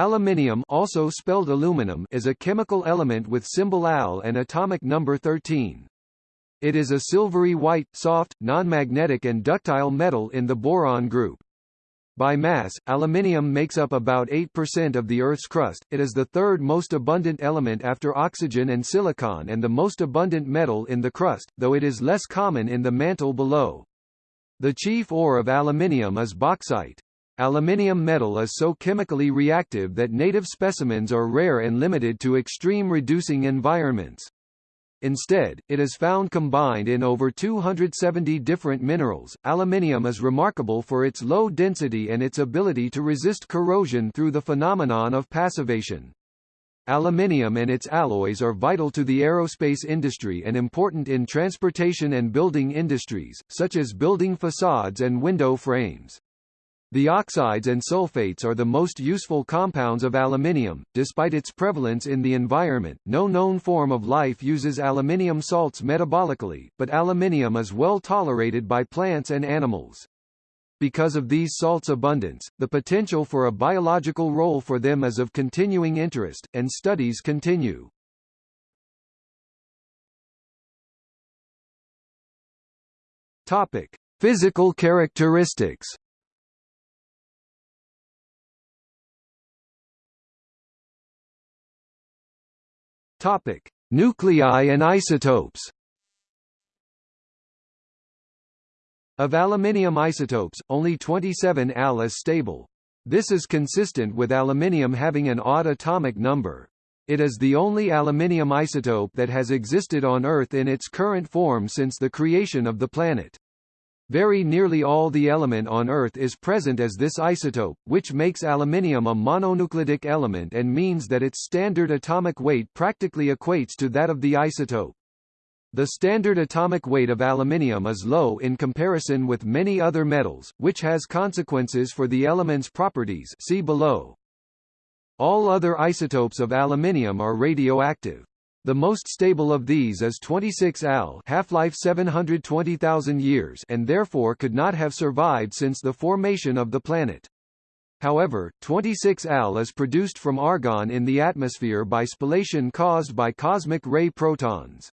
Aluminium also spelled aluminum is a chemical element with symbol Al and atomic number 13. It is a silvery white, soft, non-magnetic and ductile metal in the boron group. By mass, aluminium makes up about 8% of the Earth's crust. It is the third most abundant element after oxygen and silicon and the most abundant metal in the crust, though it is less common in the mantle below. The chief ore of aluminium is bauxite. Aluminium metal is so chemically reactive that native specimens are rare and limited to extreme reducing environments. Instead, it is found combined in over 270 different minerals. Aluminium is remarkable for its low density and its ability to resist corrosion through the phenomenon of passivation. Aluminium and its alloys are vital to the aerospace industry and important in transportation and building industries, such as building facades and window frames. The oxides and sulfates are the most useful compounds of aluminium. Despite its prevalence in the environment, no known form of life uses aluminium salts metabolically, but aluminium is well tolerated by plants and animals. Because of these salts' abundance, the potential for a biological role for them is of continuing interest, and studies continue. Topic: Physical characteristics. Topic: Nuclei and isotopes. Of aluminium isotopes, only 27 Al is stable. This is consistent with aluminium having an odd atomic number. It is the only aluminium isotope that has existed on Earth in its current form since the creation of the planet. Very nearly all the element on Earth is present as this isotope, which makes aluminium a mononuclidic element and means that its standard atomic weight practically equates to that of the isotope. The standard atomic weight of aluminium is low in comparison with many other metals, which has consequences for the element's properties see below. All other isotopes of aluminium are radioactive. The most stable of these is 26 Al half-life 720,000 years and therefore could not have survived since the formation of the planet. However, 26 Al is produced from argon in the atmosphere by spallation caused by cosmic ray protons.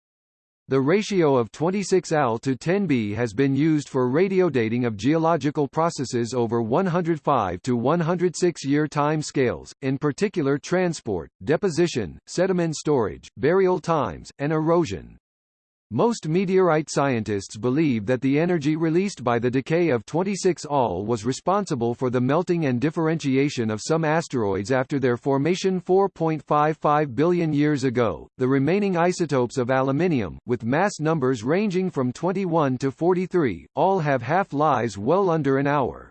The ratio of 26Al to 10B has been used for radiodating of geological processes over 105 to 106 year time scales, in particular transport, deposition, sediment storage, burial times, and erosion. Most meteorite scientists believe that the energy released by the decay of 26 Al was responsible for the melting and differentiation of some asteroids after their formation 4.55 billion years ago. The remaining isotopes of aluminium, with mass numbers ranging from 21 to 43, all have half-lives well under an hour.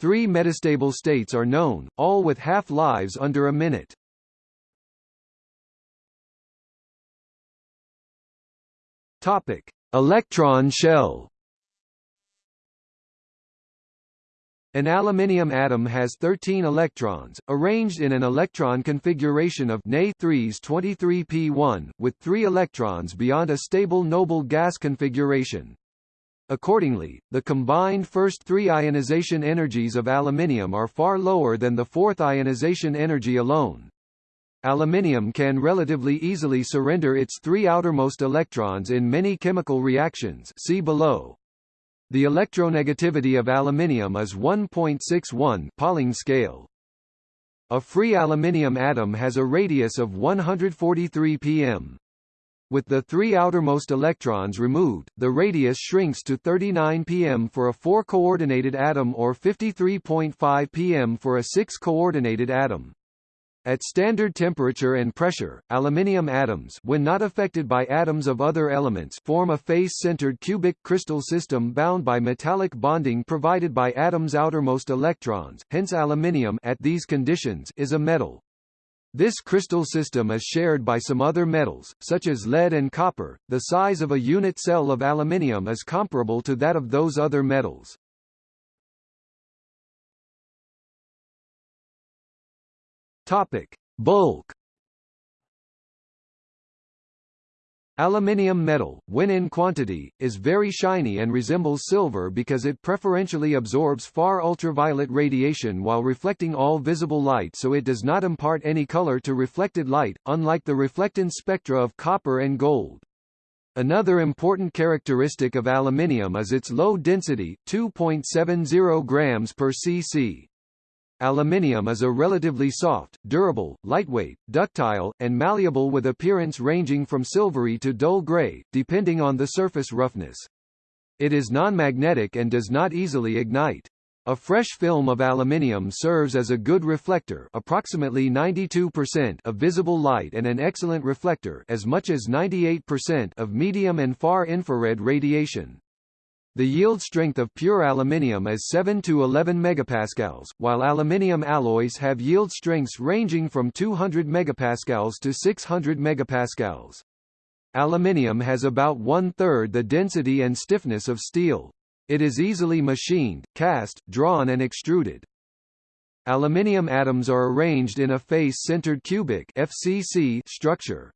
Three metastable states are known, all with half-lives under a minute. Topic: Electron shell. An aluminium atom has 13 electrons, arranged in an electron configuration of Na 3s 23p1, with 3 electrons beyond a stable noble gas configuration. Accordingly, the combined first three ionization energies of aluminium are far lower than the fourth ionization energy alone. Aluminium can relatively easily surrender its three outermost electrons in many chemical reactions see below. The electronegativity of aluminium is 1.61 Pauling scale. A free aluminium atom has a radius of 143 pm. With the three outermost electrons removed, the radius shrinks to 39 pm for a 4-coordinated atom or 53.5 pm for a 6-coordinated atom. At standard temperature and pressure, aluminium atoms when not affected by atoms of other elements form a face-centered cubic crystal system bound by metallic bonding provided by atoms' outermost electrons, hence aluminium at these conditions is a metal. This crystal system is shared by some other metals, such as lead and copper. The size of a unit cell of aluminium is comparable to that of those other metals. Topic: Bulk. Aluminium metal, when in quantity, is very shiny and resembles silver because it preferentially absorbs far ultraviolet radiation while reflecting all visible light so it does not impart any color to reflected light, unlike the reflectance spectra of copper and gold. Another important characteristic of aluminium is its low density 2.70 grams per cc. Aluminium is a relatively soft, durable, lightweight, ductile, and malleable with appearance ranging from silvery to dull gray, depending on the surface roughness. It is non-magnetic and does not easily ignite. A fresh film of aluminium serves as a good reflector approximately 92% of visible light and an excellent reflector as much as 98% of medium and far infrared radiation. The yield strength of pure aluminium is 7 to 11 megapascals, while aluminium alloys have yield strengths ranging from 200 megapascals to 600 megapascals. Aluminium has about one-third the density and stiffness of steel. It is easily machined, cast, drawn and extruded. Aluminium atoms are arranged in a face-centered cubic FCC structure.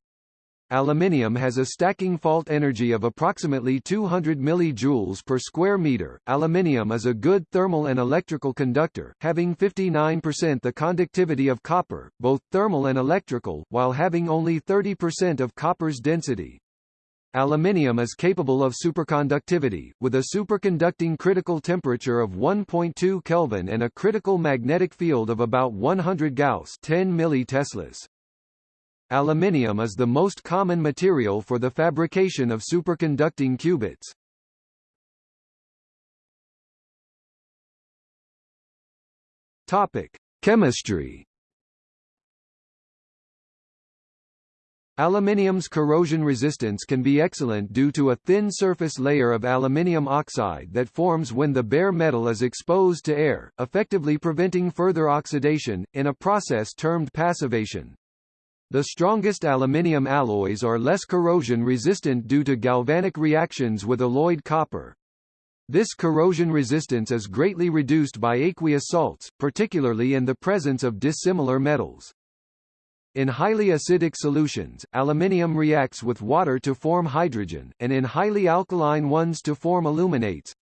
Aluminium has a stacking fault energy of approximately 200 mJ per square meter. Aluminium is a good thermal and electrical conductor, having 59% the conductivity of copper, both thermal and electrical, while having only 30% of copper's density. Aluminium is capable of superconductivity, with a superconducting critical temperature of 1.2 Kelvin and a critical magnetic field of about 100 Gauss 10 milliteslas. Aluminium is the most common material for the fabrication of superconducting qubits. Topic: Chemistry. Aluminium's corrosion resistance can be excellent due to a thin surface layer of aluminium oxide that forms when the bare metal is exposed to air, effectively preventing further oxidation, in a process termed passivation. The strongest aluminium alloys are less corrosion resistant due to galvanic reactions with alloyed copper. This corrosion resistance is greatly reduced by aqueous salts, particularly in the presence of dissimilar metals. In highly acidic solutions, aluminium reacts with water to form hydrogen, and in highly alkaline ones to form aluminates.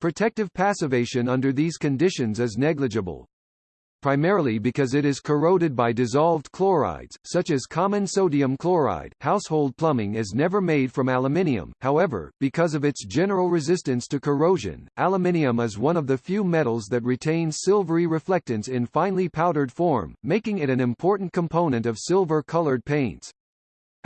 Protective passivation under these conditions is negligible primarily because it is corroded by dissolved chlorides, such as common sodium chloride. Household plumbing is never made from aluminium, however, because of its general resistance to corrosion, aluminium is one of the few metals that retains silvery reflectance in finely powdered form, making it an important component of silver-colored paints.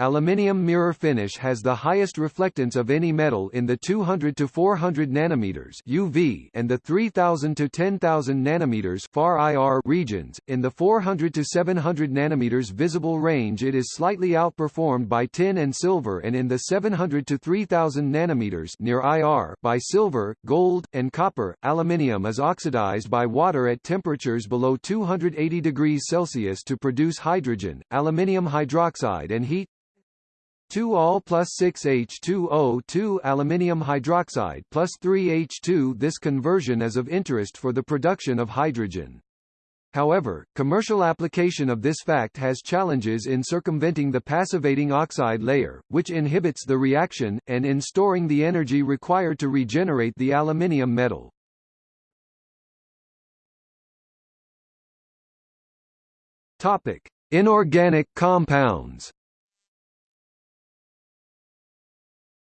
Aluminium mirror finish has the highest reflectance of any metal in the 200 to 400 nanometers UV and the 3000 to 10000 nanometers far IR regions. In the 400 to 700 nanometers visible range it is slightly outperformed by tin and silver and in the 700 to 3000 nanometers near IR by silver, gold, and copper. Aluminium is oxidized by water at temperatures below 280 degrees Celsius to produce hydrogen, aluminium hydroxide and heat 2 Al plus 6H2O2 aluminium hydroxide plus 3H2 This conversion is of interest for the production of hydrogen. However, commercial application of this fact has challenges in circumventing the passivating oxide layer, which inhibits the reaction, and in storing the energy required to regenerate the aluminium metal. Topic: Inorganic compounds.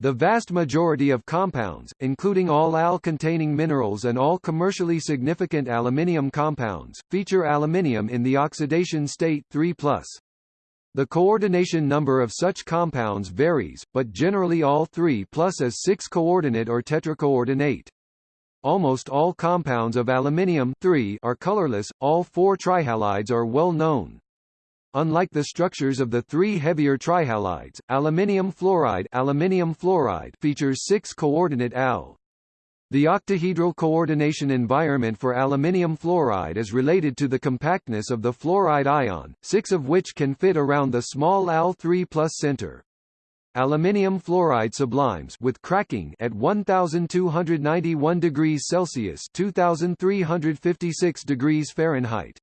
The vast majority of compounds, including all Al-containing minerals and all commercially significant aluminium compounds, feature aluminium in the oxidation state 3+. The coordination number of such compounds varies, but generally all 3 plus is 6-coordinate or tetracoordinate. Almost all compounds of aluminium are colorless, all four trihalides are well known. Unlike the structures of the three heavier trihalides, aluminium fluoride, aluminium fluoride features six coordinate Al. The octahedral coordination environment for aluminium fluoride is related to the compactness of the fluoride ion, six of which can fit around the small Al3 plus center. Aluminium fluoride sublimes with cracking at 1291 degrees Celsius 2356 degrees Fahrenheit.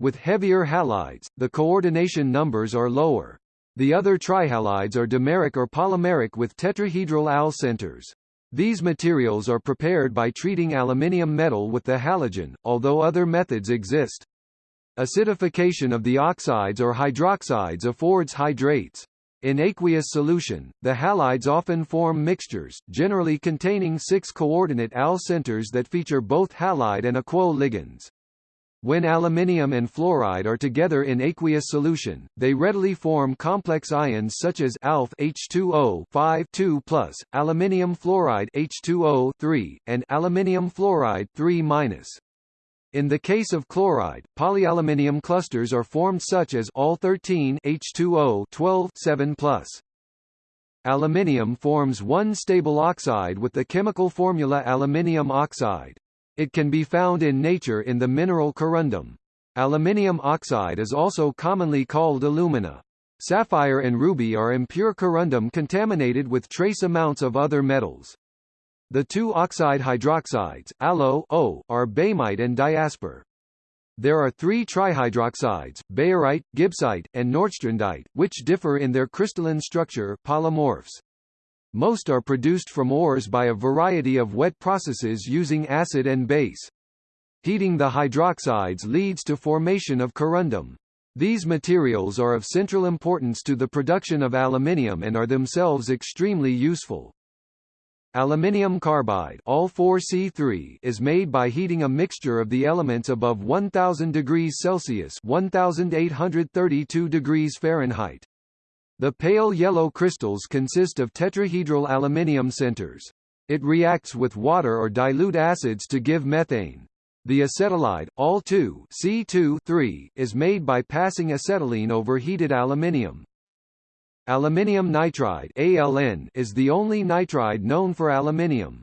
With heavier halides, the coordination numbers are lower. The other trihalides are dimeric or polymeric with tetrahedral al centers. These materials are prepared by treating aluminium metal with the halogen, although other methods exist. Acidification of the oxides or hydroxides affords hydrates. In aqueous solution, the halides often form mixtures, generally containing six coordinate al centers that feature both halide and aquo ligands. When aluminium and fluoride are together in aqueous solution, they readily form complex ions such as alph H2O 5 2 aluminium fluoride H2O 3, and aluminium fluoride 3 In the case of chloride, polyaluminium clusters are formed such as all 13 H2O 12 7 Aluminium forms one stable oxide with the chemical formula aluminium oxide. It can be found in nature in the mineral corundum. Aluminium oxide is also commonly called alumina. Sapphire and ruby are impure corundum contaminated with trace amounts of other metals. The two oxide hydroxides, aloe O, are boehmite and diaspore. There are three trihydroxides, bayerite, gibbsite, and nordstrandite, which differ in their crystalline structure polymorphs. Most are produced from ores by a variety of wet processes using acid and base. Heating the hydroxides leads to formation of corundum. These materials are of central importance to the production of aluminium and are themselves extremely useful. Aluminium carbide all 4C3 is made by heating a mixture of the elements above 1000 degrees Celsius 1832 degrees Fahrenheit. The pale yellow crystals consist of tetrahedral aluminium centers. It reacts with water or dilute acids to give methane. The acetylide, Al2 C2 is made by passing acetylene over heated aluminium. Aluminium nitride ALN is the only nitride known for aluminium.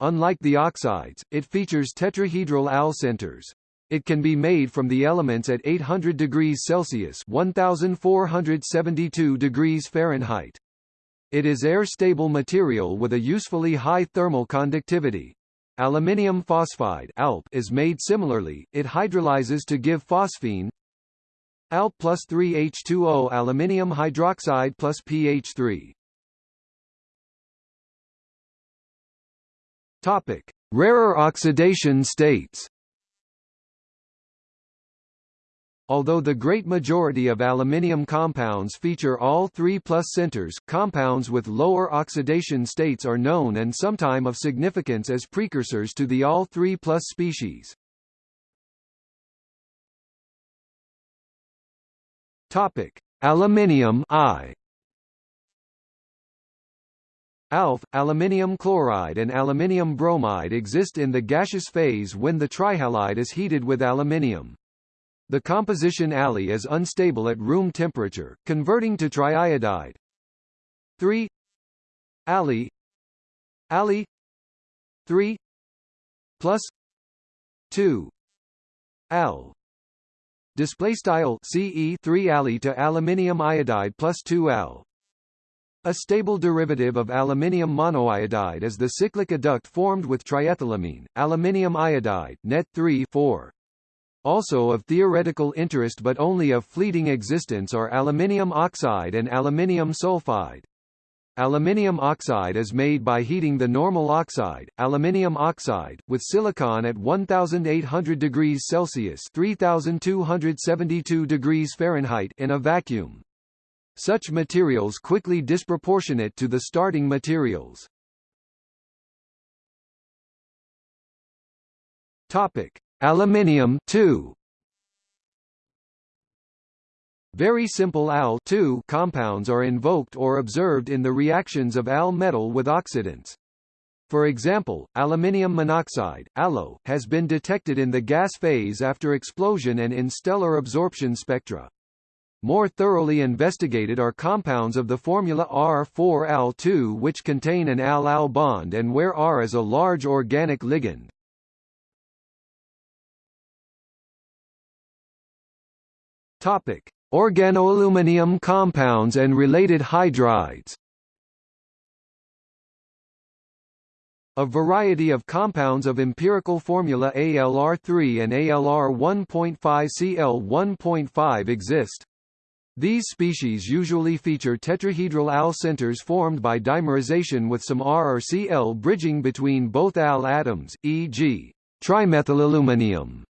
Unlike the oxides, it features tetrahedral al centers. It can be made from the elements at 800 degrees Celsius 1472 degrees Fahrenheit. It is air-stable material with a usefully high thermal conductivity. Aluminium phosphide ALP is made similarly, it hydrolyzes to give phosphine ALP plus 3H2O aluminium hydroxide plus pH3. Topic. Rarer oxidation states Although the great majority of aluminium compounds feature all 3 plus centers, compounds with lower oxidation states are known and sometime of significance as precursors to the all 3 plus species. Topic: Aluminium I ALF, aluminium chloride and aluminium bromide exist in the gaseous phase when the trihalide is heated with aluminium. The composition Ali is unstable at room temperature, converting to triiodide. 3 Ali Ali 3 plus. 2 Al display style CE 3 Ali to aluminium iodide plus 2 Al a stable derivative of aluminium monoiodide is the cyclic adduct formed with triethylamine, aluminium iodide, net 3 4. Also of theoretical interest but only of fleeting existence are aluminium oxide and aluminium sulfide. Aluminium oxide is made by heating the normal oxide, aluminium oxide, with silicon at 1800 degrees Celsius 3272 degrees Fahrenheit in a vacuum. Such materials quickly disproportionate to the starting materials. Topic: Aluminium 2 Very simple Al compounds are invoked or observed in the reactions of Al metal with oxidants. For example, aluminium monoxide ALO, has been detected in the gas phase after explosion and in stellar absorption spectra. More thoroughly investigated are compounds of the formula R4Al2 which contain an Al-Al bond and where R is a large organic ligand. Topic: Organoaluminium compounds and related hydrides. A variety of compounds of empirical formula ALR3 and ALR 1.5 CL1.5 exist. These species usually feature tetrahedral Al centers formed by dimerization with some R or Cl bridging between both Al atoms, e.g. trimethylaluminium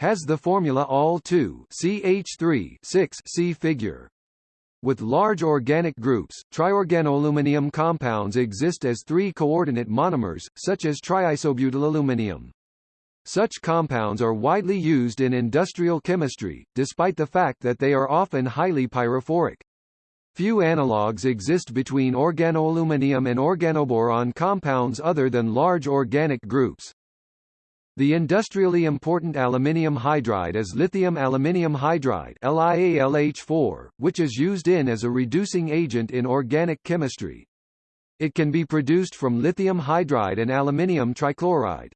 has the formula Al2 CH3 6 see figure. With large organic groups, triorganoaluminium compounds exist as three-coordinate monomers, such as triisobutylaluminium. Such compounds are widely used in industrial chemistry, despite the fact that they are often highly pyrophoric. Few analogues exist between organoaluminium and organoboron compounds other than large organic groups. The industrially important aluminium hydride is lithium aluminium hydride LiAlH4, which is used in as a reducing agent in organic chemistry. It can be produced from lithium hydride and aluminium trichloride.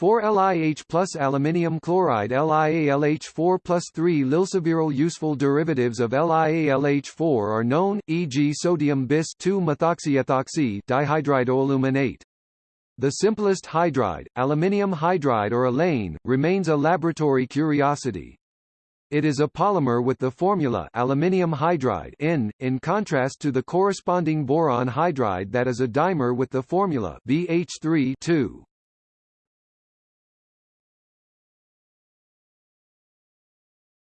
4LiH plus aluminium chloride LiAlH4 plus 3 lilsaviryl useful derivatives of LiAlH4 are known, e.g. sodium bis 2-methoxyethoxy dihydridoaluminate. The simplest hydride, aluminium hydride or alane, remains a laboratory curiosity. It is a polymer with the formula aluminium hydride in, in contrast to the corresponding boron hydride that is a dimer with the formula BH3 2.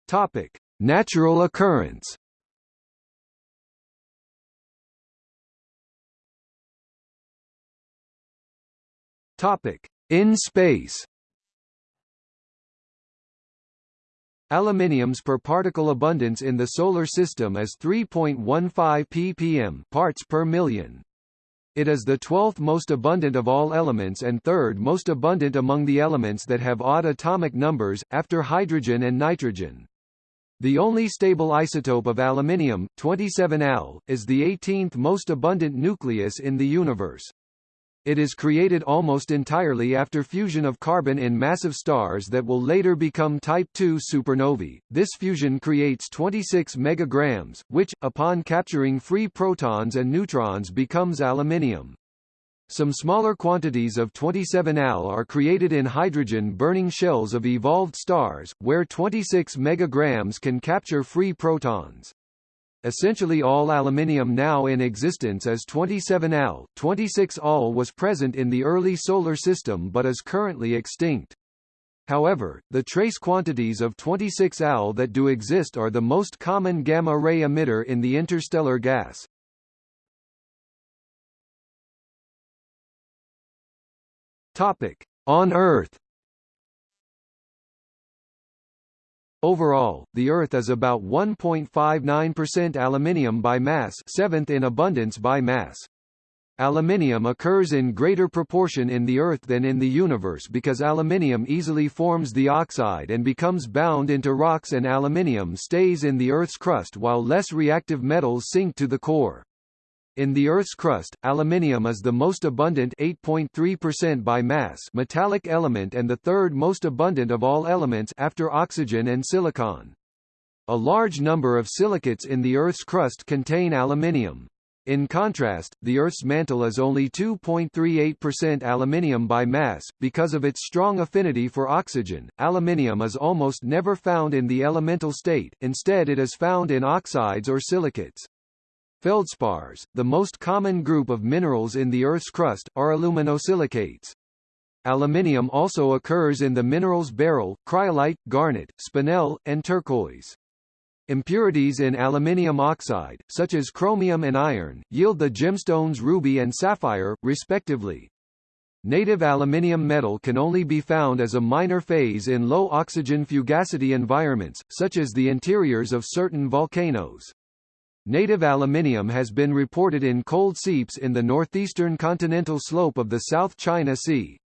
Topic: Natural occurrence. Topic: In space. Aluminium's per particle abundance in the solar system is 3.15 ppm parts per million. It is the 12th most abundant of all elements and third most abundant among the elements that have odd atomic numbers, after hydrogen and nitrogen. The only stable isotope of aluminium, 27Al, is the 18th most abundant nucleus in the universe. It is created almost entirely after fusion of carbon in massive stars that will later become Type II supernovae. This fusion creates 26 megagrams, which, upon capturing free protons and neutrons becomes aluminium. Some smaller quantities of 27Al are created in hydrogen-burning shells of evolved stars, where 26 megagrams can capture free protons. Essentially all aluminium now in existence is 27Al. 26Al was present in the early Solar System but is currently extinct. However, the trace quantities of 26Al that do exist are the most common gamma-ray emitter in the interstellar gas. Topic: On Earth. Overall, the Earth is about 1.59% aluminium by mass, seventh in abundance by mass. Aluminium occurs in greater proportion in the Earth than in the universe because aluminium easily forms the oxide and becomes bound into rocks and aluminium stays in the Earth's crust while less reactive metals sink to the core. In the Earth's crust, aluminium is the most abundant 8.3% by mass metallic element and the third most abundant of all elements after oxygen and silicon. A large number of silicates in the Earth's crust contain aluminium. In contrast, the Earth's mantle is only 2.38% aluminium by mass. Because of its strong affinity for oxygen, aluminium is almost never found in the elemental state, instead it is found in oxides or silicates. Feldspars, the most common group of minerals in the Earth's crust, are aluminosilicates. Aluminium also occurs in the minerals beryl, cryolite, garnet, spinel, and turquoise. Impurities in aluminium oxide, such as chromium and iron, yield the gemstones ruby and sapphire, respectively. Native aluminium metal can only be found as a minor phase in low oxygen fugacity environments, such as the interiors of certain volcanoes. Native aluminium has been reported in cold seeps in the northeastern continental slope of the South China Sea.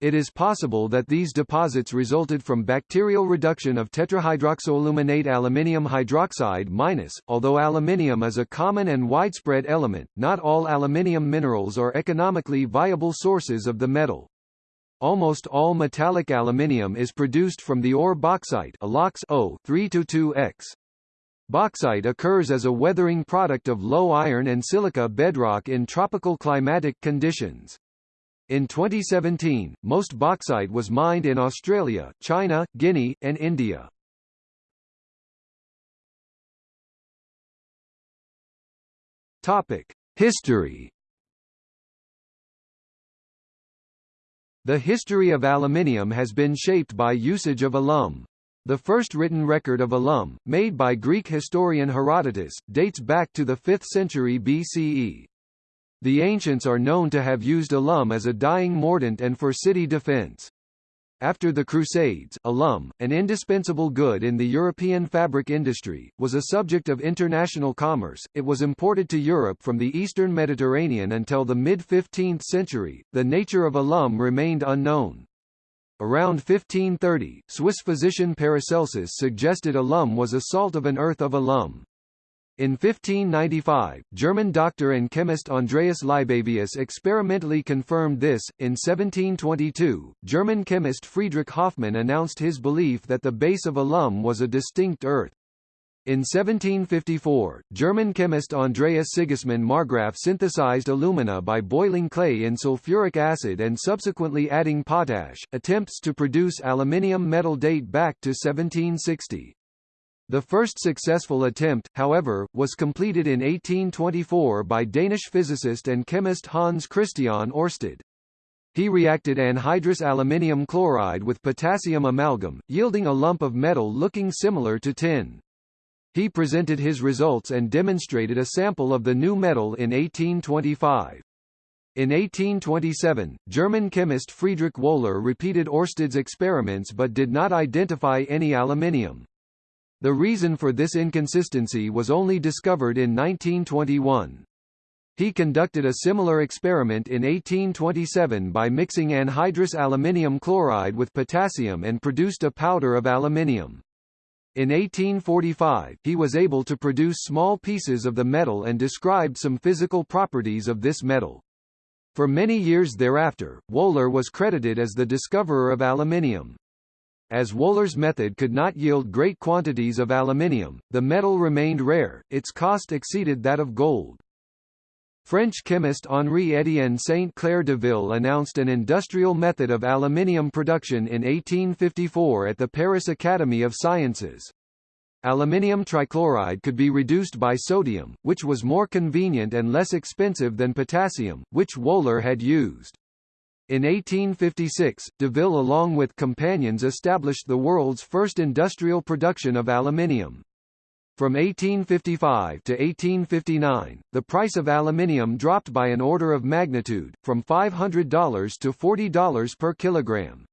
It is possible that these deposits resulted from bacterial reduction of tetrahydroxoaluminate aluminium hydroxide minus. Although aluminium is a common and widespread element, not all aluminium minerals are economically viable sources of the metal. Almost all metallic aluminium is produced from the ore bauxite O 322X. Bauxite occurs as a weathering product of low iron and silica bedrock in tropical climatic conditions. In 2017, most bauxite was mined in Australia, China, Guinea, and India. Topic: History The history of aluminium has been shaped by usage of alum. The first written record of alum, made by Greek historian Herodotus, dates back to the 5th century BCE. The ancients are known to have used alum as a dyeing mordant and for city defense. After the Crusades, alum, an indispensable good in the European fabric industry, was a subject of international commerce. It was imported to Europe from the eastern Mediterranean until the mid-15th century. The nature of alum remained unknown. Around 1530, Swiss physician Paracelsus suggested alum was a salt of an earth of alum. In 1595, German doctor and chemist Andreas Libavius experimentally confirmed this. In 1722, German chemist Friedrich Hoffmann announced his belief that the base of alum was a distinct earth. In 1754, German chemist Andreas Sigismund Marggraf synthesized alumina by boiling clay in sulfuric acid and subsequently adding potash. Attempts to produce aluminium metal date back to 1760. The first successful attempt, however, was completed in 1824 by Danish physicist and chemist Hans Christian Ørsted. He reacted anhydrous aluminium chloride with potassium amalgam, yielding a lump of metal looking similar to tin. He presented his results and demonstrated a sample of the new metal in 1825. In 1827, German chemist Friedrich Wöhler repeated Örsted's experiments but did not identify any aluminium. The reason for this inconsistency was only discovered in 1921. He conducted a similar experiment in 1827 by mixing anhydrous aluminium chloride with potassium and produced a powder of aluminium. In 1845, he was able to produce small pieces of the metal and described some physical properties of this metal. For many years thereafter, Wöhler was credited as the discoverer of aluminium. As Wöhler's method could not yield great quantities of aluminium, the metal remained rare, its cost exceeded that of gold. French chemist Henri-Étienne Saint-Clair Deville announced an industrial method of aluminium production in 1854 at the Paris Academy of Sciences. Aluminium trichloride could be reduced by sodium, which was more convenient and less expensive than potassium, which Wöhler had used. In 1856, Deville along with companions established the world's first industrial production of aluminium. From 1855 to 1859, the price of aluminium dropped by an order of magnitude, from $500 to $40 per kilogram.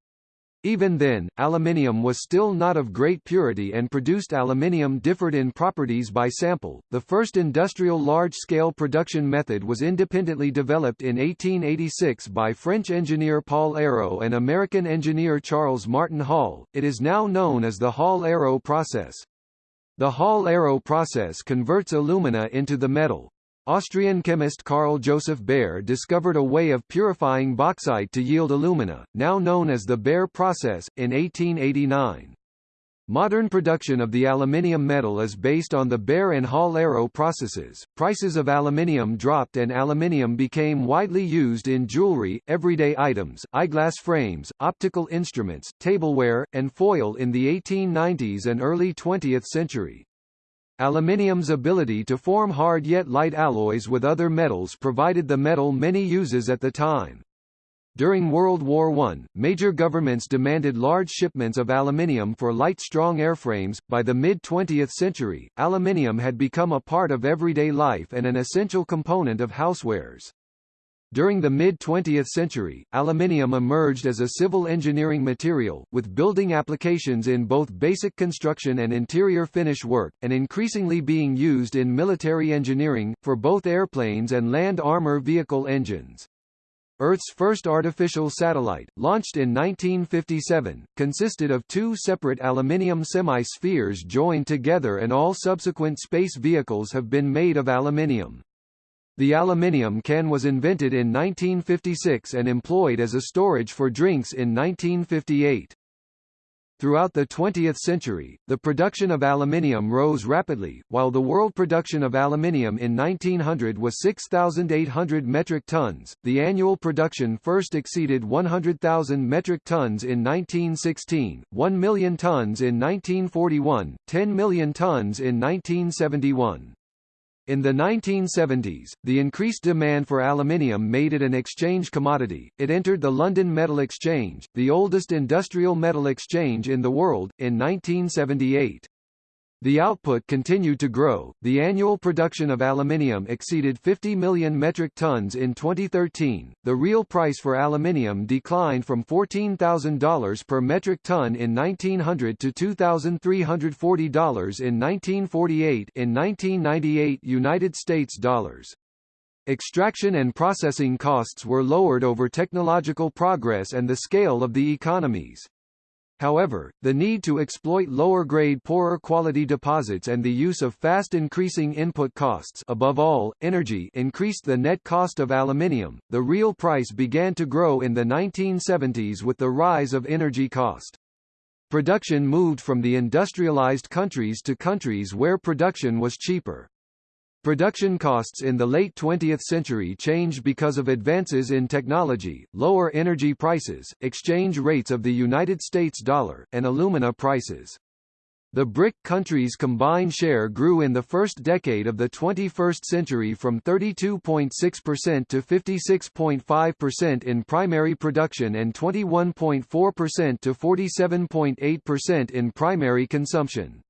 Even then, aluminium was still not of great purity and produced aluminium differed in properties by sample. The first industrial large-scale production method was independently developed in 1886 by French engineer Paul Héroult and American engineer Charles Martin Hall. It is now known as the Hall-Héroult process. The Hall-Héroult process converts alumina into the metal. Austrian chemist Carl Joseph Bayer discovered a way of purifying bauxite to yield alumina, now known as the Bayer process, in 1889. Modern production of the aluminium metal is based on the Bayer and Hall-Héroult processes. Prices of aluminium dropped and aluminium became widely used in jewelry, everyday items, eyeglass frames, optical instruments, tableware, and foil in the 1890s and early 20th century. Aluminium's ability to form hard yet light alloys with other metals provided the metal many uses at the time. During World War I, major governments demanded large shipments of aluminium for light strong airframes. By the mid 20th century, aluminium had become a part of everyday life and an essential component of housewares. During the mid-20th century, aluminium emerged as a civil engineering material, with building applications in both basic construction and interior finish work, and increasingly being used in military engineering, for both airplanes and land armor vehicle engines. Earth's first artificial satellite, launched in 1957, consisted of two separate aluminium semi-spheres joined together and all subsequent space vehicles have been made of aluminium. The aluminium can was invented in 1956 and employed as a storage for drinks in 1958. Throughout the 20th century, the production of aluminium rose rapidly, while the world production of aluminium in 1900 was 6,800 metric tons. The annual production first exceeded 100,000 metric tons in 1916, 1 million tons in 1941, 10 million tons in 1971. In the 1970s, the increased demand for aluminium made it an exchange commodity. It entered the London Metal Exchange, the oldest industrial metal exchange in the world, in 1978. The output continued to grow. The annual production of aluminium exceeded 50 million metric tons in 2013. The real price for aluminium declined from $14,000 per metric ton in 1900 to $2,340 in 1948 in 1998 United States dollars. Extraction and processing costs were lowered over technological progress and the scale of the economies. However, the need to exploit lower-grade poorer quality deposits and the use of fast increasing input costs above all, energy increased the net cost of aluminium. The real price began to grow in the 1970s with the rise of energy cost. Production moved from the industrialized countries to countries where production was cheaper. Production costs in the late 20th century changed because of advances in technology, lower energy prices, exchange rates of the United States dollar, and alumina prices. The BRIC countries' combined share grew in the first decade of the 21st century from 32.6% to 56.5% in primary production and 21.4% to 47.8% in primary consumption.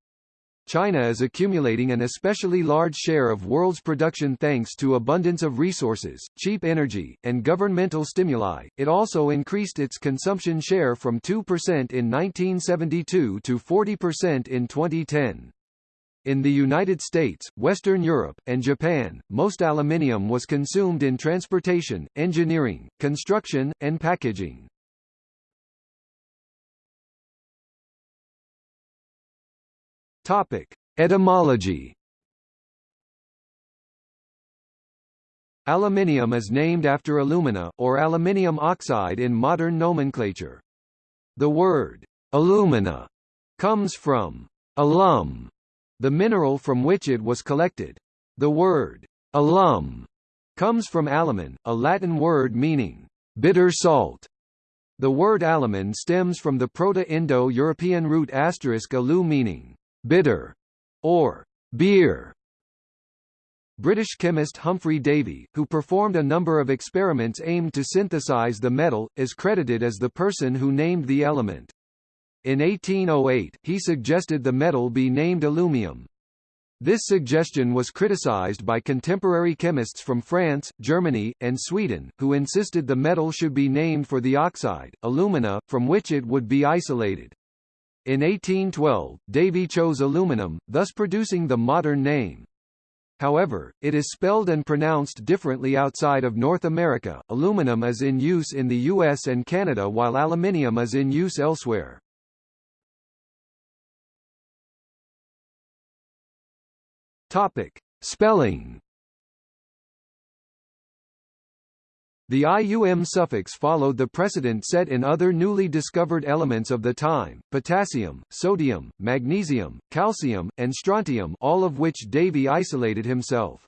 China is accumulating an especially large share of world's production thanks to abundance of resources, cheap energy, and governmental stimuli. It also increased its consumption share from 2% in 1972 to 40% in 2010. In the United States, Western Europe, and Japan, most aluminium was consumed in transportation, engineering, construction, and packaging. Topic: Etymology. Aluminium is named after alumina, or aluminium oxide in modern nomenclature. The word alumina comes from alum, the mineral from which it was collected. The word alum comes from alumen, a Latin word meaning bitter salt. The word alumen stems from the Proto-Indo-European root asterisk alu meaning bitter, or beer. British chemist Humphry Davy, who performed a number of experiments aimed to synthesize the metal, is credited as the person who named the element. In 1808, he suggested the metal be named aluminum. This suggestion was criticized by contemporary chemists from France, Germany, and Sweden, who insisted the metal should be named for the oxide, alumina, from which it would be isolated. In 1812, Davy chose aluminum, thus producing the modern name. However, it is spelled and pronounced differently outside of North America. Aluminum is in use in the US and Canada while aluminium is in use elsewhere. Topic: Spelling The IUM suffix followed the precedent set in other newly discovered elements of the time, potassium, sodium, magnesium, calcium, and strontium all of which Davy isolated himself.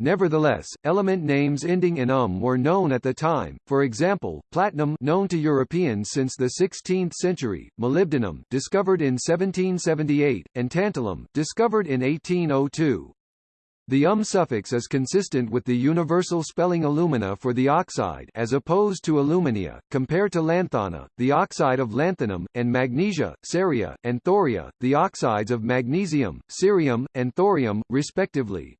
Nevertheless, element names ending in um were known at the time, for example, platinum known to Europeans since the 16th century, molybdenum discovered in 1778, and tantalum discovered in 1802. The um suffix is consistent with the universal spelling alumina for the oxide as opposed to alumina, compared to lanthana, the oxide of lanthanum, and magnesia, ceria, and thoria, the oxides of magnesium, cerium, and thorium, respectively.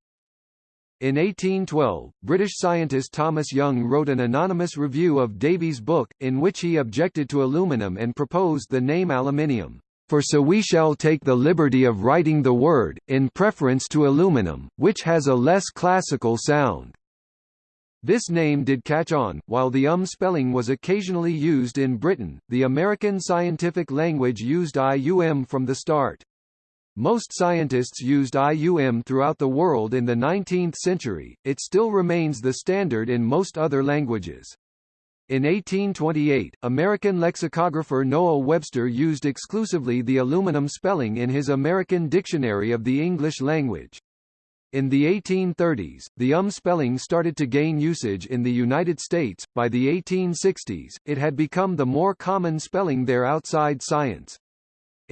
In 1812, British scientist Thomas Young wrote an anonymous review of Davy's book, in which he objected to aluminum and proposed the name aluminium for so we shall take the liberty of writing the word, in preference to aluminum, which has a less classical sound. This name did catch on, while the um spelling was occasionally used in Britain, the American scientific language used IUM from the start. Most scientists used IUM throughout the world in the 19th century, it still remains the standard in most other languages. In 1828, American lexicographer Noah Webster used exclusively the aluminum spelling in his American Dictionary of the English Language. In the 1830s, the um spelling started to gain usage in the United States. By the 1860s, it had become the more common spelling there outside science.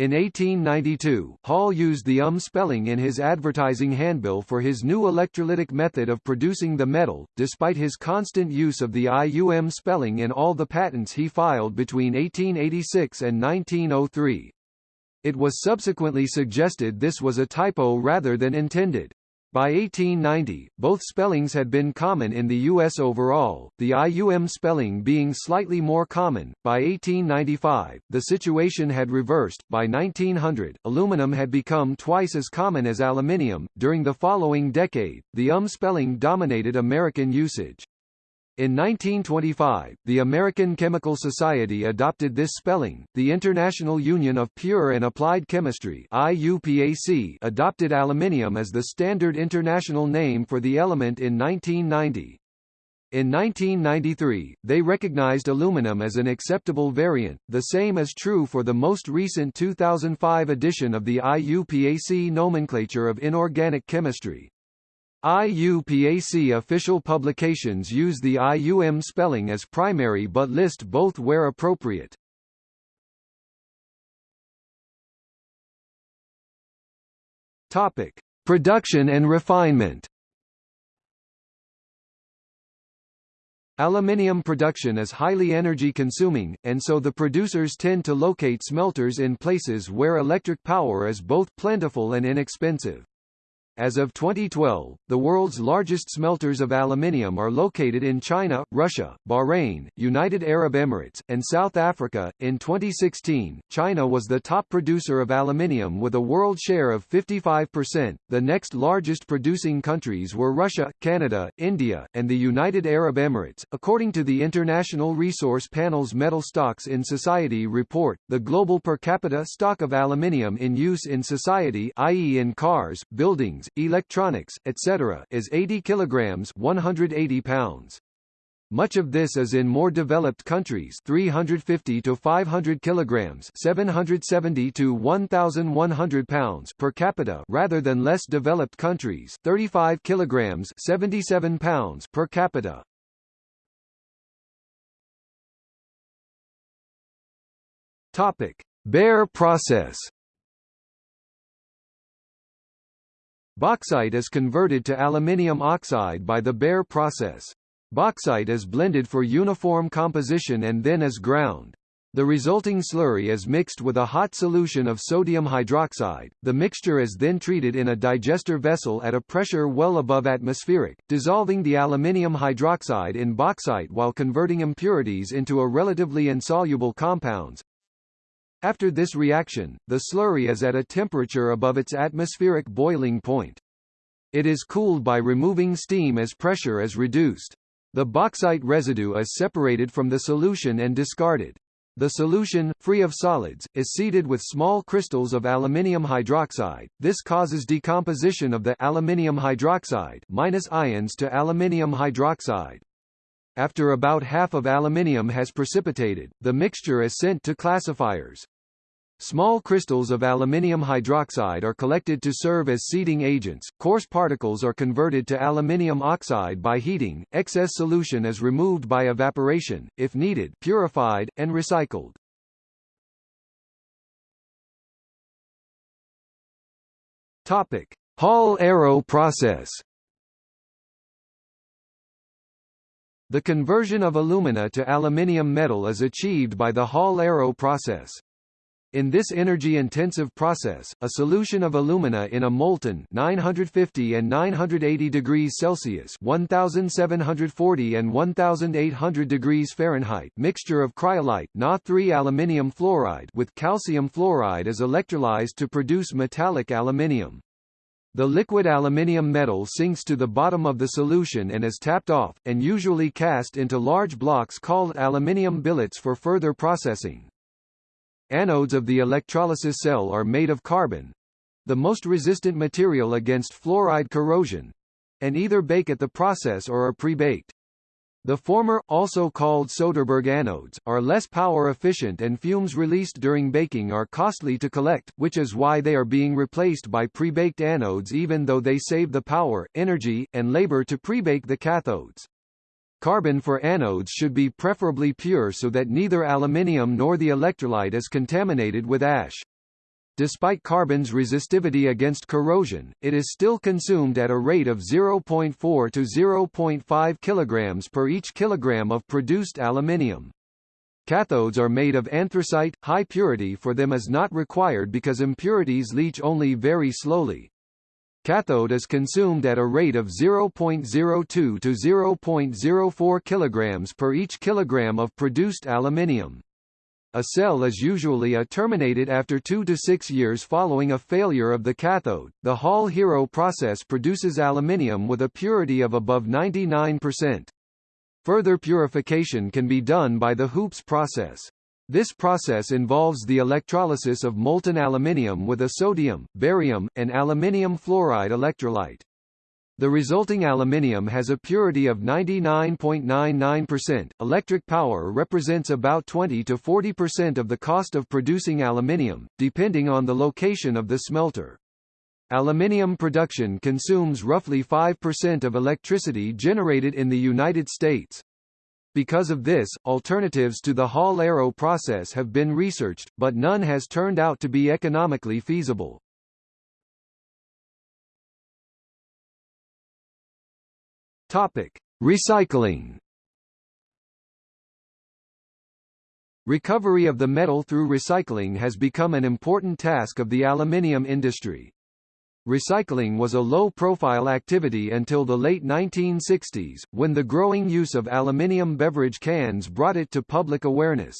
In 1892, Hall used the UM spelling in his advertising handbill for his new electrolytic method of producing the metal, despite his constant use of the IUM spelling in all the patents he filed between 1886 and 1903. It was subsequently suggested this was a typo rather than intended. By 1890, both spellings had been common in the U.S. overall, the IUM spelling being slightly more common. By 1895, the situation had reversed. By 1900, aluminum had become twice as common as aluminium. During the following decade, the UM spelling dominated American usage. In 1925, the American Chemical Society adopted this spelling. The International Union of Pure and Applied Chemistry (IUPAC) adopted aluminium as the standard international name for the element in 1990. In 1993, they recognized aluminum as an acceptable variant, the same is true for the most recent 2005 edition of the IUPAC nomenclature of inorganic chemistry. IUPAC official publications use the IUM spelling as primary but list both where appropriate. Topic: Production and refinement. Aluminium production is highly energy consuming, and so the producers tend to locate smelters in places where electric power is both plentiful and inexpensive. As of 2012, the world's largest smelters of aluminium are located in China, Russia, Bahrain, United Arab Emirates, and South Africa. In 2016, China was the top producer of aluminium with a world share of 55%. The next largest producing countries were Russia, Canada, India, and the United Arab Emirates. According to the International Resource Panel's Metal Stocks in Society report, the global per capita stock of aluminium in use in society, i.e. in cars, buildings, electronics, etc., is 80 kilograms 180 pounds. Much of this is in more developed countries 350 to 500 kilograms 770 to 1100 pounds per capita rather than less developed countries 35 kilograms 77 pounds per capita. Topic: Bayer process Bauxite is converted to aluminium oxide by the Bayer process. Bauxite is blended for uniform composition and then is ground. The resulting slurry is mixed with a hot solution of sodium hydroxide. The mixture is then treated in a digester vessel at a pressure well above atmospheric, dissolving the aluminium hydroxide in bauxite while converting impurities into a relatively insoluble compounds, after this reaction, the slurry is at a temperature above its atmospheric boiling point. It is cooled by removing steam as pressure is reduced. The bauxite residue is separated from the solution and discarded. The solution, free of solids, is seeded with small crystals of aluminium hydroxide. This causes decomposition of the aluminium hydroxide minus ions to aluminium hydroxide. After about half of aluminium has precipitated, the mixture is sent to classifiers. Small crystals of aluminium hydroxide are collected to serve as seeding agents, coarse particles are converted to aluminium oxide by heating, excess solution is removed by evaporation, if needed purified, and recycled. Topic. Hall-Héroult process The conversion of alumina to aluminium metal is achieved by the Hall-Héroult process. In this energy-intensive process, a solution of alumina in a molten 950 and 980 degrees Celsius 1740 and 1800 degrees Fahrenheit mixture of cryolite Na3 aluminium fluoride with calcium fluoride is electrolyzed to produce metallic aluminium. The liquid aluminium metal sinks to the bottom of the solution and is tapped off, and usually cast into large blocks called aluminium billets for further processing. Anodes of the electrolysis cell are made of carbon, the most resistant material against fluoride corrosion, and either bake at the process or are pre-baked. The former, also called Soderberg anodes, are less power efficient and fumes released during baking are costly to collect, which is why they are being replaced by pre-baked anodes even though they save the power, energy, and labor to pre-bake the cathodes. Carbon for anodes should be preferably pure so that neither aluminium nor the electrolyte is contaminated with ash. Despite carbon's resistivity against corrosion, it is still consumed at a rate of 0.4 to 0.5 kilograms per each kilogram of produced aluminium. Cathodes are made of anthracite, high purity for them is not required because impurities leach only very slowly. Cathode is consumed at a rate of 0.02 to 0.04 kilograms per each kilogram of produced aluminium. A cell is usually a terminated after 2 to 6 years following a failure of the cathode. The Hall-Héroult process produces aluminium with a purity of above 99%. Further purification can be done by the Hoopes process. This process involves the electrolysis of molten aluminium with a sodium, barium, and aluminium fluoride electrolyte. The resulting aluminium has a purity of 99.99%. Electric power represents about 20 to 40% of the cost of producing aluminium, depending on the location of the smelter. Aluminium production consumes roughly 5% of electricity generated in the United States. Because of this, alternatives to the Hall-Héroult process have been researched, but none has turned out to be economically feasible. Topic: Recycling. Recovery of the metal through recycling has become an important task of the aluminium industry. Recycling was a low-profile activity until the late 1960s, when the growing use of aluminium beverage cans brought it to public awareness.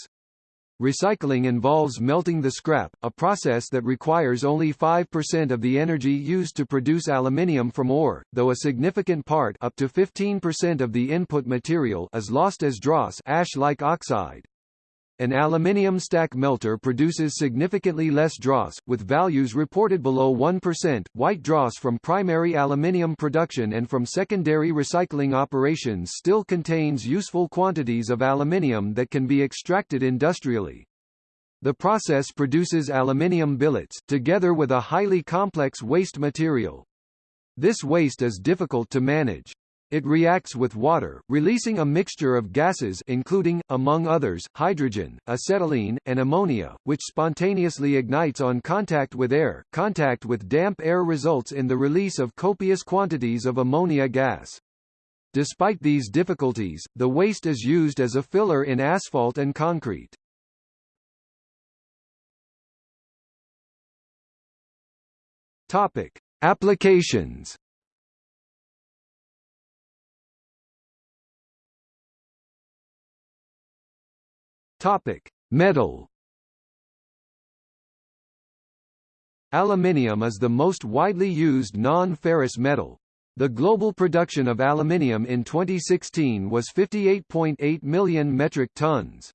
Recycling involves melting the scrap, a process that requires only 5% of the energy used to produce aluminium from ore, though a significant part up to 15% of the input material is lost as dross ash-like oxide. An aluminium stack melter produces significantly less dross, with values reported below 1%. White dross from primary aluminium production and from secondary recycling operations still contains useful quantities of aluminium that can be extracted industrially. The process produces aluminium billets, together with a highly complex waste material. This waste is difficult to manage. It reacts with water, releasing a mixture of gases including, among others, hydrogen, acetylene, and ammonia, which spontaneously ignites on contact with air. Contact with damp air results in the release of copious quantities of ammonia gas. Despite these difficulties, the waste is used as a filler in asphalt and concrete. Topic: Applications Topic: Metal. Aluminium is the most widely used non-ferrous metal. The global production of aluminium in 2016 was 58.8 million metric tons.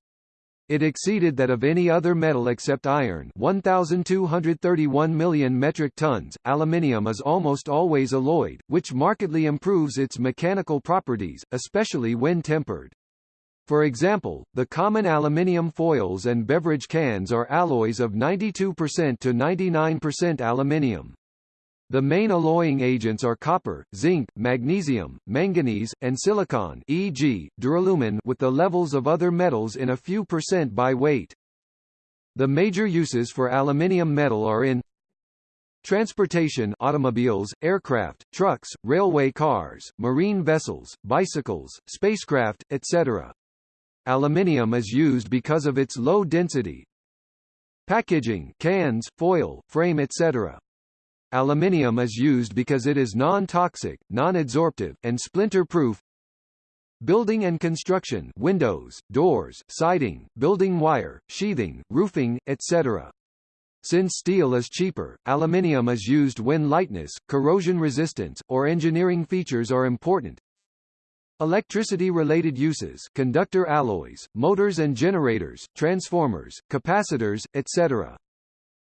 It exceeded that of any other metal except iron 1,231 million metric tons. Aluminium is almost always alloyed, which markedly improves its mechanical properties, especially when tempered. For example, the common aluminium foils and beverage cans are alloys of 92% to 99% aluminium. The main alloying agents are copper, zinc, magnesium, manganese, and silicon e.g., duralumin with the levels of other metals in a few percent by weight. The major uses for aluminium metal are in Transportation automobiles, aircraft, trucks, railway cars, marine vessels, bicycles, spacecraft, etc. Aluminium is used because of its low density. Packaging cans, foil, frame etc. Aluminium is used because it is non-toxic, non-adsorptive, and splinter-proof. Building and construction windows, doors, siding, building wire, sheathing, roofing, etc. Since steel is cheaper, aluminium is used when lightness, corrosion resistance, or engineering features are important. Electricity-related uses conductor alloys, motors and generators, transformers, capacitors, etc.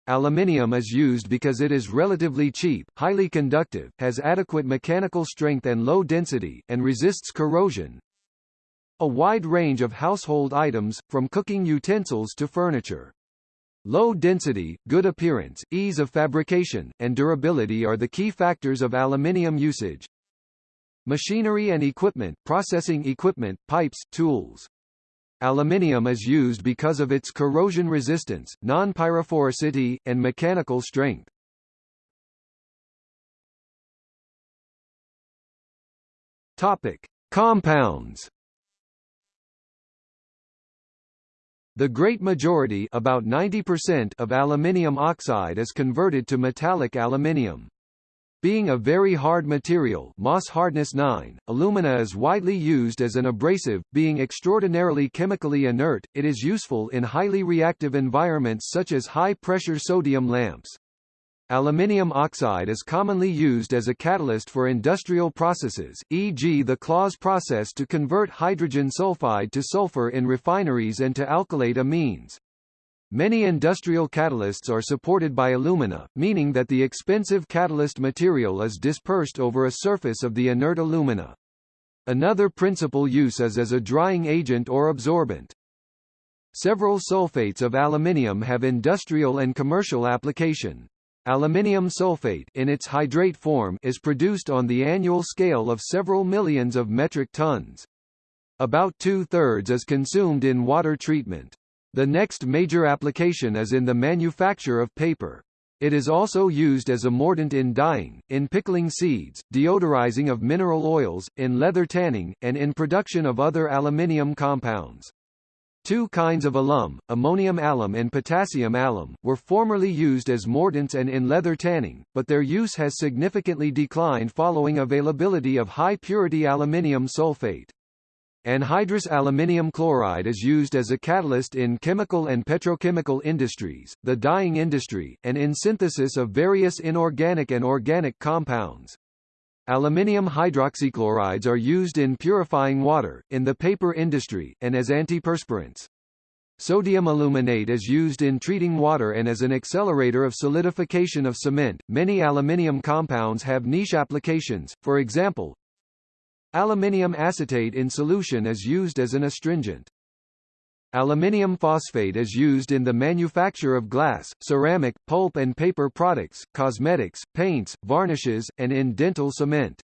Aluminium is used because it is relatively cheap, highly conductive, has adequate mechanical strength and low density, and resists corrosion. A wide range of household items, from cooking utensils to furniture. Low density, good appearance, ease of fabrication, and durability are the key factors of aluminium usage. Machinery and equipment, processing equipment, pipes, tools. Aluminium is used because of its corrosion resistance, non-pyrophoricity, and mechanical strength. Topic: Compounds. The great majority about 90% of aluminium oxide is converted to metallic aluminium. Being a very hard material Mohs hardness 9, alumina is widely used as an abrasive, being extraordinarily chemically inert, it is useful in highly reactive environments such as high-pressure sodium lamps. Aluminium oxide is commonly used as a catalyst for industrial processes, e.g. the Claus process to convert hydrogen sulfide to sulfur in refineries and to alkylate amines. Many industrial catalysts are supported by alumina, meaning that the expensive catalyst material is dispersed over a surface of the inert alumina. Another principal use is as a drying agent or absorbent. Several sulfates of aluminium have industrial and commercial application. Aluminium sulfate in its hydrate form is produced on the annual scale of several millions of metric tons. About two-thirds is consumed in water treatment. The next major application is in the manufacture of paper. It is also used as a mordant in dyeing, in pickling seeds, deodorizing of mineral oils, in leather tanning, and in production of other aluminium compounds. Two kinds of alum, ammonium alum and potassium alum, were formerly used as mordants and in leather tanning, but their use has significantly declined following availability of high-purity aluminium sulfate. Anhydrous aluminium chloride is used as a catalyst in chemical and petrochemical industries, the dyeing industry, and in synthesis of various inorganic and organic compounds. Aluminium hydroxychlorides are used in purifying water, in the paper industry, and as antiperspirants. Sodium aluminate is used in treating water and as an accelerator of solidification of cement. Many aluminium compounds have niche applications, for example, aluminium acetate in solution is used as an astringent. Aluminium phosphate is used in the manufacture of glass, ceramic, pulp and paper products, cosmetics, paints, varnishes, and in dental cement.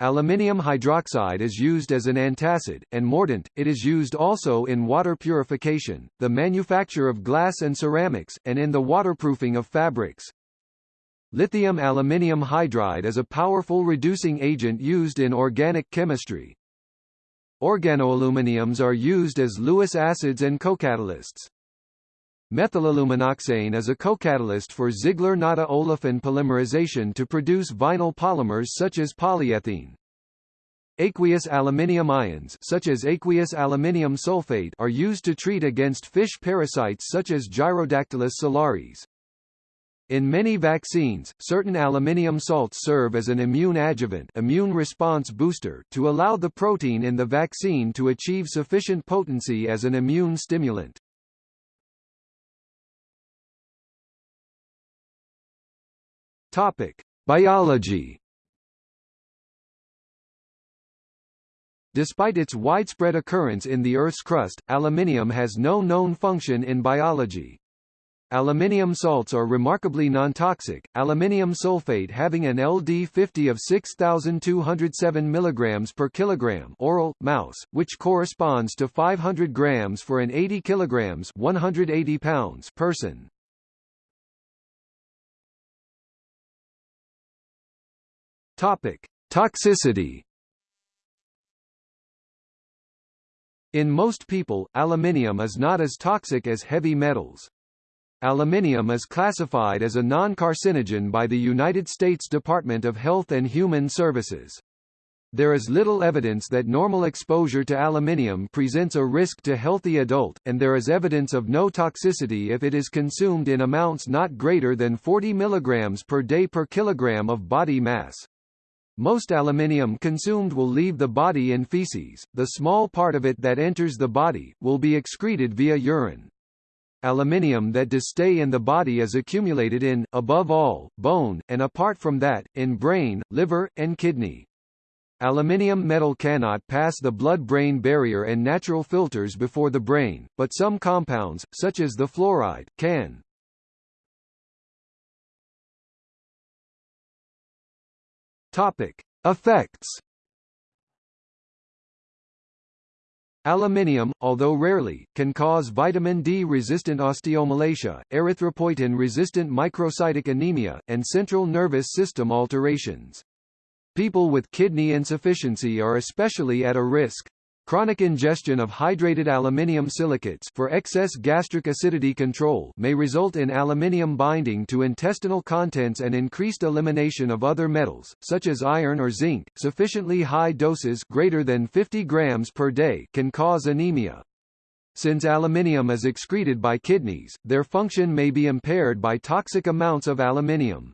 Aluminium hydroxide is used as an antacid, and mordant, it is used also in water purification, the manufacture of glass and ceramics, and in the waterproofing of fabrics. Lithium aluminium hydride is a powerful reducing agent used in organic chemistry, Organoaluminiums are used as Lewis acids and cocatalysts. Methylaluminoxane is a cocatalyst for Ziegler-Natta olefin polymerization to produce vinyl polymers such as polyethylene. Aqueous aluminium ions such as aqueous aluminium sulfate are used to treat against fish parasites such as Gyrodactylus salaris. In many vaccines, certain aluminium salts serve as an immune adjuvant immune response booster to allow the protein in the vaccine to achieve sufficient potency as an immune stimulant. Topic: Biology Despite its widespread occurrence in the Earth's crust, aluminium has no known function in biology. Aluminium salts are remarkably non-toxic, aluminium sulfate having an LD50 of 6207 mg per kilogram oral, mouse, which corresponds to 500 grams for an 80 kilograms 180 pounds person. Topic: Toxicity In most people, aluminium is not as toxic as heavy metals. Aluminium is classified as a non-carcinogen by the United States Department of Health and Human Services. There is little evidence that normal exposure to aluminium presents a risk to healthy adult, and there is evidence of no toxicity if it is consumed in amounts not greater than 40 mg per day per kilogram of body mass. Most aluminium consumed will leave the body in feces, the small part of it that enters the body, will be excreted via urine. Aluminium that does stay in the body is accumulated in, above all, bone, and apart from that, in brain, liver, and kidney. Aluminium metal cannot pass the blood-brain barrier and natural filters before the brain, but some compounds, such as the fluoride, can. Topic. Effects Aluminium, although rarely, can cause vitamin D-resistant osteomalacia, erythropoietin-resistant microcytic anemia, and central nervous system alterations. People with kidney insufficiency are especially at a risk. Chronic ingestion of hydrated aluminium silicates for excess gastric acidity control may result in aluminium binding to intestinal contents and increased elimination of other metals, such as iron or zinc. Sufficiently high doses greater than 50 grams per day can cause anemia. Since aluminium is excreted by kidneys, their function may be impaired by toxic amounts of aluminium.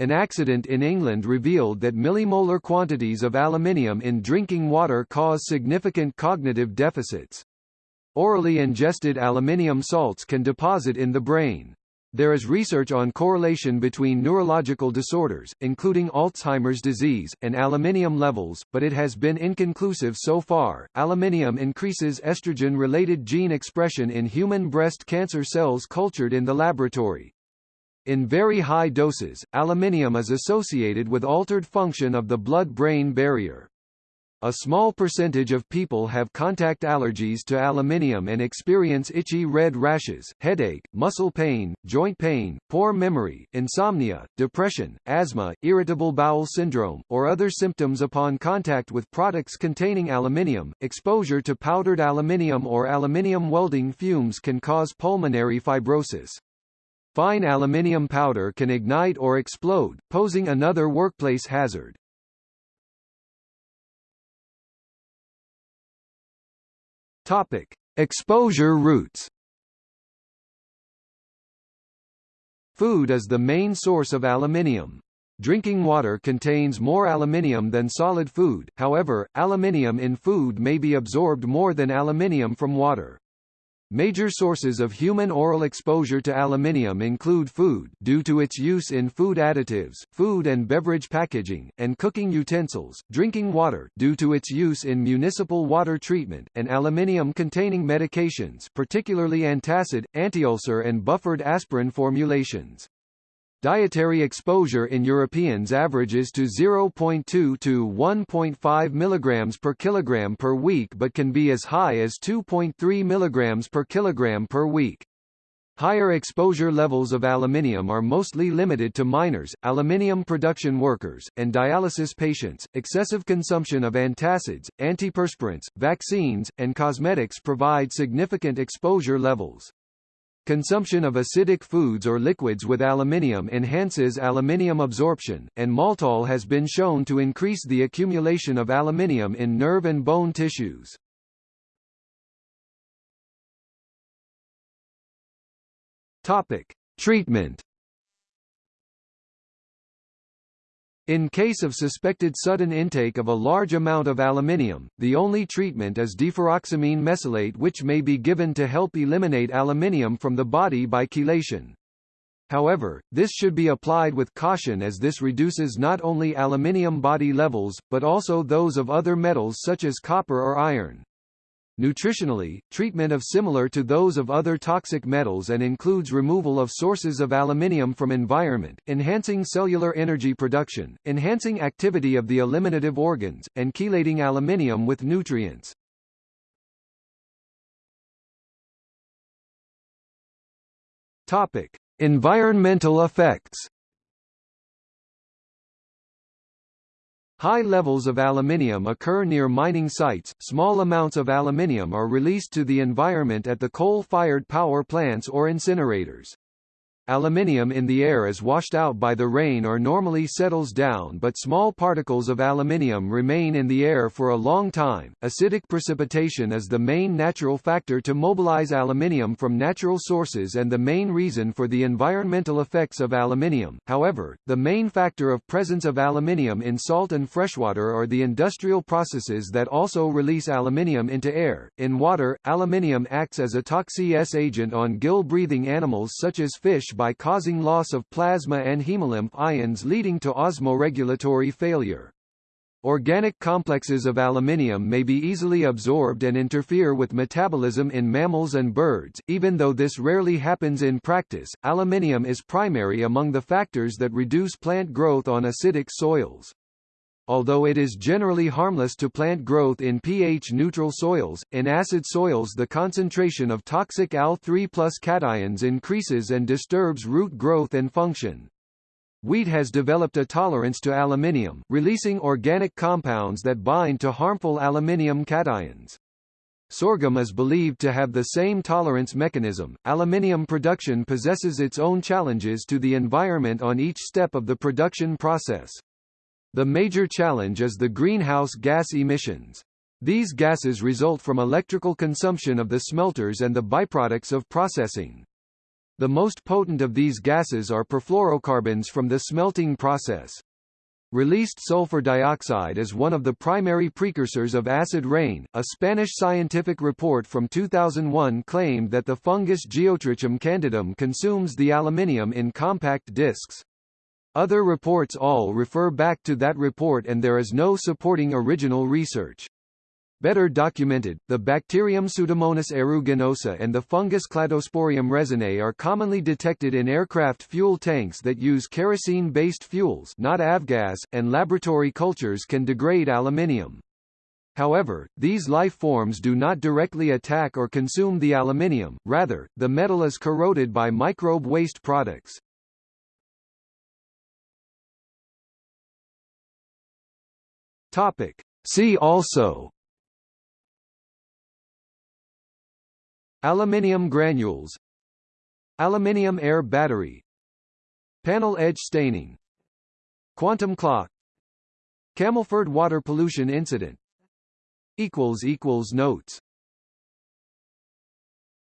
An accident in England revealed that millimolar quantities of aluminium in drinking water cause significant cognitive deficits. Orally ingested aluminium salts can deposit in the brain. There is research on correlation between neurological disorders, including Alzheimer's disease, and aluminium levels, but it has been inconclusive so far. Aluminium increases estrogen related gene expression in human breast cancer cells cultured in the laboratory. In very high doses, aluminium is associated with altered function of the blood-brain barrier. A small percentage of people have contact allergies to aluminium and experience itchy red rashes, headache, muscle pain, joint pain, poor memory, insomnia, depression, asthma, irritable bowel syndrome, or other symptoms upon contact with products containing aluminium. Exposure to powdered aluminium or aluminium welding fumes can cause pulmonary fibrosis. Fine aluminium powder can ignite or explode, posing another workplace hazard. Topic: Exposure routes. Food is the main source of aluminium. Drinking water contains more aluminium than solid food, however, aluminium in food may be absorbed more than aluminium from water. Major sources of human oral exposure to aluminium include food due to its use in food additives, food and beverage packaging, and cooking utensils, drinking water due to its use in municipal water treatment, and aluminium-containing medications particularly antacid, antiulcer and buffered aspirin formulations. Dietary exposure in Europeans averages to 0.2 to 1.5 mg per kilogram per week but can be as high as 2.3 mg per kilogram per week. Higher exposure levels of aluminium are mostly limited to miners, aluminium production workers, and dialysis patients. Excessive consumption of antacids, antiperspirants, vaccines, and cosmetics provide significant exposure levels. Consumption of acidic foods or liquids with aluminium enhances aluminium absorption, and maltol has been shown to increase the accumulation of aluminium in nerve and bone tissues. Topic: Treatment In case of suspected sudden intake of a large amount of aluminium, the only treatment is deferoxamine mesylate which may be given to help eliminate aluminium from the body by chelation. However, this should be applied with caution as this reduces not only aluminium body levels, but also those of other metals such as copper or iron. Nutritionally, treatment of similar to those of other toxic metals and includes removal of sources of aluminium from environment, enhancing cellular energy production, enhancing activity of the eliminative organs, and chelating aluminium with nutrients. Topic: Environmental effects. High levels of aluminium occur near mining sites. Small amounts of aluminium are released to the environment at the coal-fired power plants or incinerators. Aluminium in the air is washed out by the rain or normally settles down but small particles of aluminium remain in the air for a long time. Acidic precipitation is the main natural factor to mobilize aluminium from natural sources and the main reason for the environmental effects of aluminium. However, the main factor of presence of aluminium in salt and freshwater are the industrial processes that also release aluminium into air. In water, aluminium acts as a toxic agent on gill-breathing animals such as fish by causing loss of plasma and hemolymph ions leading to osmoregulatory failure. Organic complexes of aluminium may be easily absorbed and interfere with metabolism in mammals and birds. Even though this rarely happens in practice, aluminium is primary among the factors that reduce plant growth on acidic soils. Although it is generally harmless to plant growth in pH-neutral soils. In acid soils the concentration of toxic Al3 plus cations increases and disturbs root growth and function. Wheat has developed a tolerance to aluminium, releasing organic compounds that bind to harmful aluminium cations. Sorghum is believed to have the same tolerance mechanism. Aluminium production possesses its own challenges to the environment on each step of the production process. The major challenge is the greenhouse gas emissions. These gases result from electrical consumption of the smelters and the byproducts of processing. The most potent of these gases are perfluorocarbons from the smelting process. Released sulfur dioxide is one of the primary precursors of acid rain. A Spanish scientific report from 2001 claimed that the fungus Geotrichum candidum consumes the aluminium in compact discs. Other reports all refer back to that report and there is no supporting original research. Better documented, the bacterium Pseudomonas aeruginosa and the fungus Cladosporium resinae are commonly detected in aircraft fuel tanks that use kerosene-based fuels not avgas, and laboratory cultures can degrade aluminium. However, these life forms do not directly attack or consume the aluminium, rather, the metal is corroded by microbe waste products. Topic. See also. Aluminium granules. Aluminium air battery. Panel edge staining. Quantum clock. Camelford water pollution incident. Notes